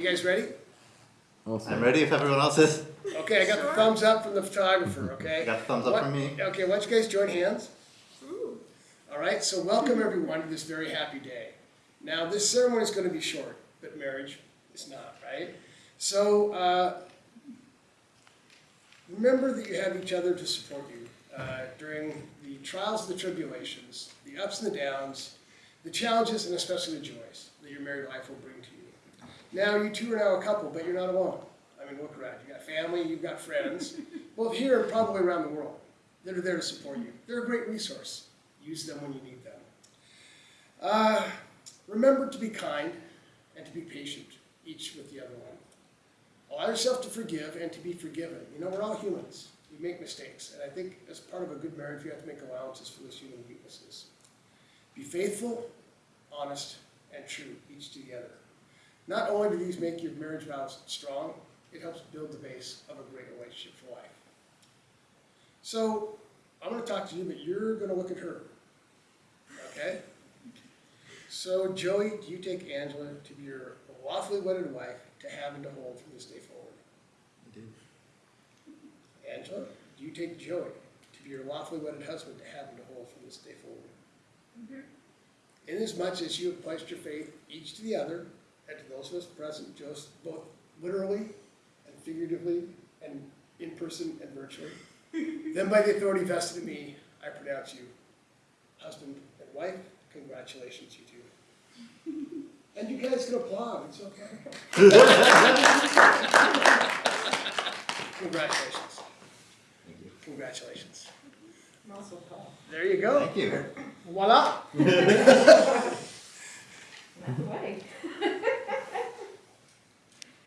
You guys ready? I'm ready if everyone else is. Okay, I got the thumbs up from the photographer, okay? got the thumbs up What- from me. Okay, why don't you guys join hands? All right, so welcome everyone to this very happy day. Now, this ceremony is gonna be short, but marriage is not, right? So, uh, remember that you have each other to support you uh, during the trials and the tribulations, the ups and the downs, the challenges, and especially the joys that your married life will bring to you. Now, you two are now a couple, but you're not alone. I mean, look around. You've got family, you've got friends, both here and probably around the world, that are there to support you. They're a great resource. Use them when you need them. Uh, remember to be kind and to be patient, each with the other one. Allow yourself to forgive and to be forgiven. You know, we're all humans. We make mistakes. And I think as part of a good marriage, you have to make allowances for those human weaknesses. Be faithful, honest, and true, each together. Not only do these make your marriage vows strong, it helps build the base of a great relationship for life. So, I'm gonna talk to you, but you're gonna look at her. Okay? So, Joey, do you take Angela to be your lawfully wedded wife to have and to hold from this day forward? I do. Angela, do you take Joey to be your lawfully wedded husband to have and to hold from this day forward? Mm -hmm. Inasmuch as you have pledged your faith each to the other, and to those of us present, just both literally and figuratively, and in person and virtually, then by the authority vested in me, I pronounce you husband and wife. Congratulations, you two. And you guys can applaud, it's okay. Congratulations. Congratulations. There you go. Thank you. Voila.